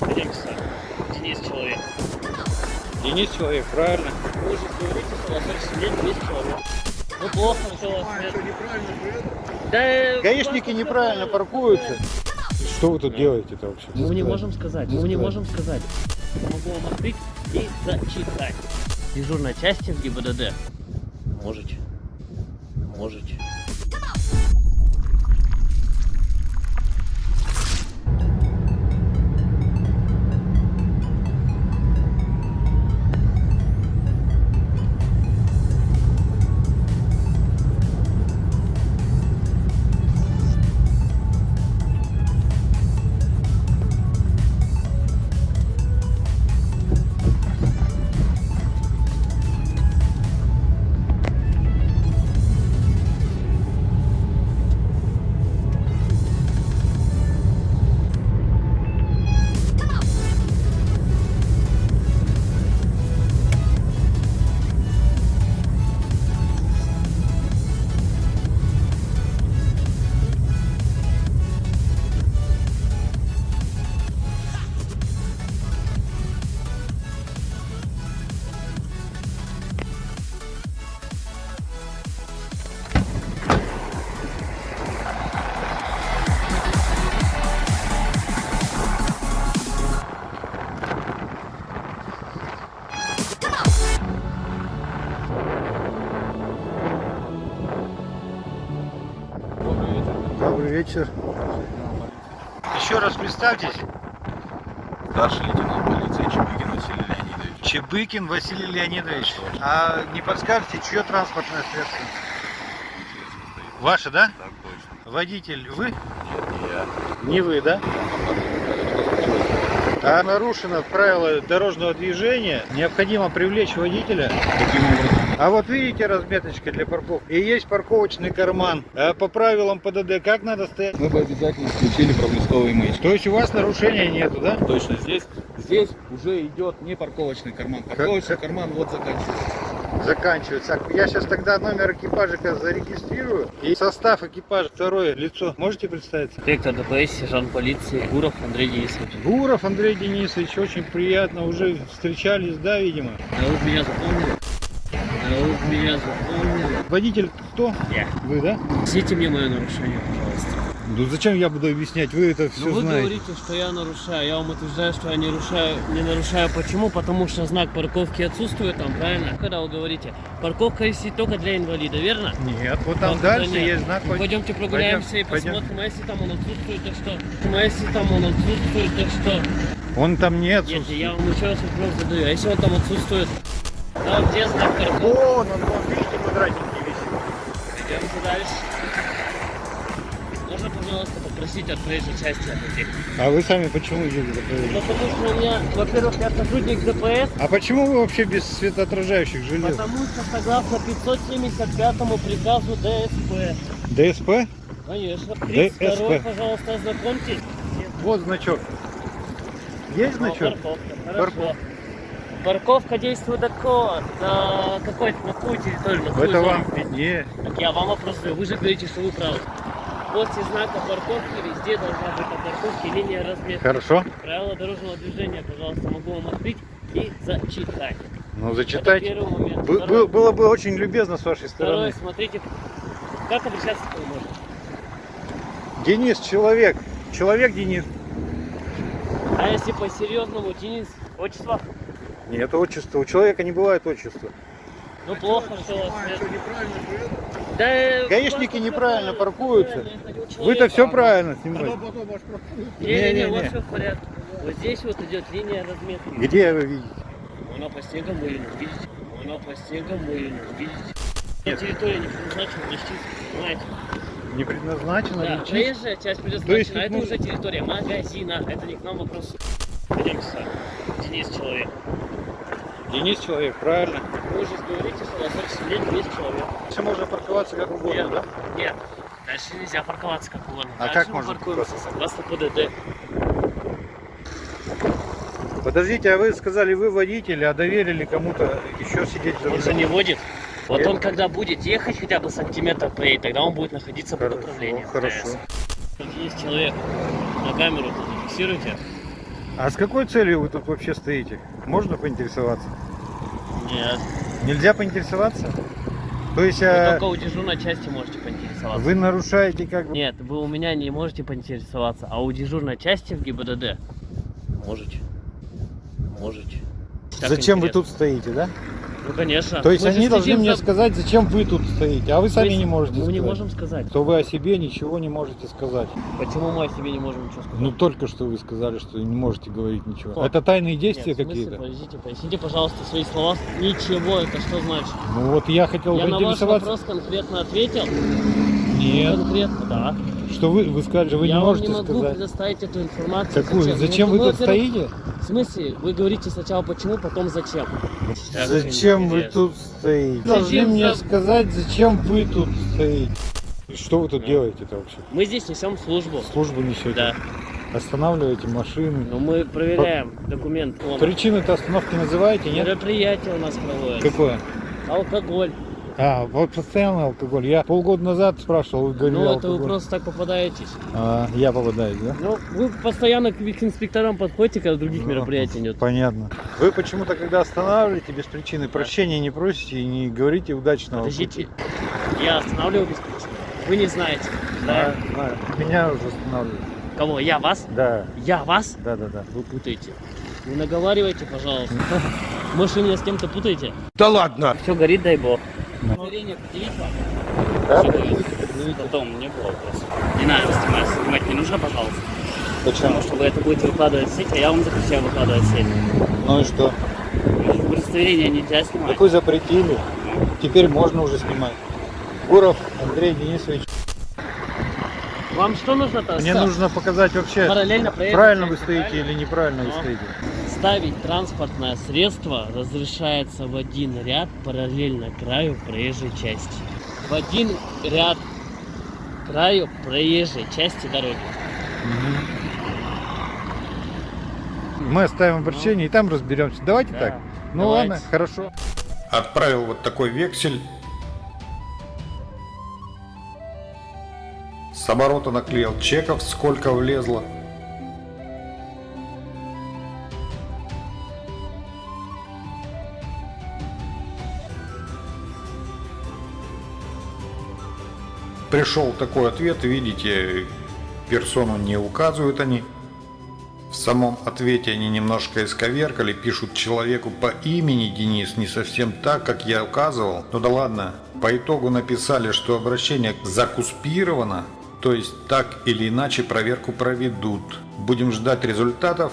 Пойдемте с вами. Денис человек. Денис человек, правильно. Вы же говорите, что у вас очень сидеть Денис человек. Ну плохо, что у вас нет. Да, Гаишники неправильно паркуются. Что вы тут делаете-то вообще? Мы не можем сказать, мы не можем сказать. Могу вам открыть и зачитать. Дежурной части в ГИБДД. Можете. Можете. Вечер. Еще раз представьтесь. Старший лейтенант полиции Чебыкин Василий Леонидович. Чебыкин Василий Леонидович. А не подскажете, чье транспортное средство? Ваше, да? Так точно. Водитель вы? Нет, не я. Не вы, да? А нарушено правило дорожного движения, необходимо привлечь водителя. Образом? А вот видите разметочка для парковки? И есть парковочный карман. А по правилам ПДД как надо стоять? Мы бы обязательно включили проблесковые маячки. То есть у вас нарушения нету, да? Точно, здесь, здесь уже идет не парковочный карман. Парковочный Как- карман вот заканчивается. Заканчивается. Так, Я сейчас тогда номер экипажика зарегистрирую. И состав экипажа, второе лицо. Можете представиться? Инспектор ДПС, сержант полиции Гуров Андрей Денисович. Гуров Андрей Денисович, очень приятно. Уже встречались, да, видимо? А вы меня запомнили? Меня запомнили? Водитель кто? Я. Вы, да? Объясните мне мое нарушение, пожалуйста. Ну зачем я буду объяснять? Вы это все Ну вы знаете. говорите, что я нарушаю. Я вам утверждаю, что я не нарушаю. Не нарушаю. Почему? Потому что знак парковки отсутствует там, правильно? Когда вы говорите, парковка висит только для инвалида, верно? Нет, вот там Как дальше нет? есть знак. Ну, Пойдемте прогуляемся и Пойдем, пойдем. посмотрим, а если там он отсутствует, то что? Ну, А если там он отсутствует, то что? Он там не Нет, отсутствует. я вам еще раз вопрос задаю. А если он там отсутствует? Да, где знак парковки? Вон он, вон, видите, квадратненький висит. Идемте дальше. Можно, пожалуйста, попросить от проезжей части отойти? А вы сами почему едете за проезд? Ну, потому что у меня, во-первых, я сотрудник ДПС, А почему вы вообще без светоотражающих желез? потому что согласно 575 приказу ДСП. ДСП? Конечно. 32 ДСП. пожалуйста, ознакомьтесь. Вот значок. Есть Ну, значок? парковка. Хорошо. Парковка. Парковка действует до на какой на какую территорию? На Это зону? вам виднее. Так я вам вопрос задаю. Вы же говорите, что вы правы. После знака парковки везде должна быть на парковке линия разметки. Хорошо. Правила дорожного движения, пожалуйста, могу вам открыть и зачитать. Ну Это зачитайте. первый момент. Бы- Второй, бы- было бы очень любезно с вашей стороны. смотрите, как обращаться к можно. Денис, человек. Человек Денис. А если по-серьезному, Денис, отчество? Нет отчества. У человека не бывает отчества. Ну плохо, что у вас нет. Да, Гаишники просто неправильно паркуются. Вы-то все правильно снимаете. Не-не-не, Не-не-не. вот все в порядке. Вот здесь вот идет линия разметки. Где вы видите? Она по снегам мыльна, видите? Она по снегам мыльна, видите? На территории не предназначена для чистки, понимаете? Не предназначено Да, лечить? проезжая часть предназначена, а это можно- уже территория магазина. Это не к нам вопрос. Пойдемте с вами. Денис человек. Денис человек, правильно. Вы же говорите, что у вас сидеть Денис человек. Дальше можно парковаться как угодно, Нет. да? Нет. Дальше нельзя парковаться как угодно. А Дальше как можно паркуемся согласно ПДД. Подождите, а вы сказали, вы водитель, а доверили кому-то еще сидеть за Он же рулем? не водит. Вот он когда будет ехать хотя бы сантиметр проедет, тогда он будет находиться под Хорошо, управлением. хорошо. Есть человек. На камеру тут зафиксируйте. А с какой целью вы тут вообще стоите? Можно поинтересоваться? Нет. Нельзя поинтересоваться? То есть Вы а, только у дежурной части можете поинтересоваться. вы нарушаете как бы... Нет, вы у меня не можете поинтересоваться, а у дежурной части в ГИБДД можете. Можете. Так Зачем вы интересно. тут стоите, да? Ну, конечно. То есть Мы они должны следим мне за- сказать, зачем вы тут стоите, а вы сами не можете Мы сказать. не можем сказать. То вы о себе ничего не можете сказать. Почему мы о себе не можем ничего сказать? Ну только что вы сказали, что не можете говорить ничего. Как? Это тайные действия какие-то? Подождите, поясните, пожалуйста, свои слова. Ничего, это что значит? Ну вот я хотел Я на ваш вопрос конкретно ответил. Нет. Конкретно, да. Что вы, вы сказали, вы я не можете не могу сказать. предоставить эту информацию. Какую? Зачем Ну, вы ну, тут стоите? В смысле? Вы говорите сначала почему, потом зачем. Зачем вы тут стоите? Зачем Должны мне за- сказать, зачем вы тут стоите. И Что вы тут Ну. делаете-то вообще? Мы здесь несем службу. Службу несете? Да. Останавливаете машины? Но мы проверяем документы. Вон, Причины-то остановки называете, нет? Мероприятие у нас проводится. Какое? Алкоголь. А, вот постоянно алкоголь. Я полгода назад спрашивал, вы говорили Ну, это алкоголь. вы просто так попадаетесь. А, я попадаюсь, да? Ну, вы постоянно к инспекторам подходите, когда других Ну, мероприятий нет. Понятно. Вы почему-то, когда останавливаете без причины, прощения не просите и не говорите удачного Подождите. пути. Я останавливаю без причины. Вы не знаете. Да, Да? знаю. Меня уже останавливают. Кого? Я вас? Да, Я вас? да, да, да. Вы путаете. Не наговаривайте, пожалуйста. Может, вы меня с кем-то путаете? Да ладно! Все горит, дай бог. Удостоверение предъявить вам? Да, предъявите. Потом, не было вопросов. Не надо снимать, снимать не нужно, пожалуйста. Почему? Потому что вы это будете выкладывать в сеть, а я вам запрещаю выкладывать в сеть. Ну и что? Удостоверение нельзя снимать. Так вы запретили. Теперь можно уже снимать. Гуров Андрей Денисович. Вам что нужно-то? Мне Ста- нужно показать вообще, параллельно проехать правильно вы стоите правильно? или неправильно вы Ну. стоите. Ставить транспортное средство разрешается в один ряд параллельно краю проезжей части. В один ряд краю проезжей части дороги. Мы оставим обращение и там разберемся. Давайте Да, так. Ну давайте. ладно, хорошо. Отправил вот такой вексель. С оборота наклеил чеков, сколько влезло. Пришел такой ответ, видите, персону не указывают они. В самом ответе они немножко исковеркали, пишут человеку по имени Денис, не совсем так, как я указывал. Ну да ладно, по итогу написали, что обращение закуспировано, то есть так или иначе проверку проведут. Будем ждать результатов.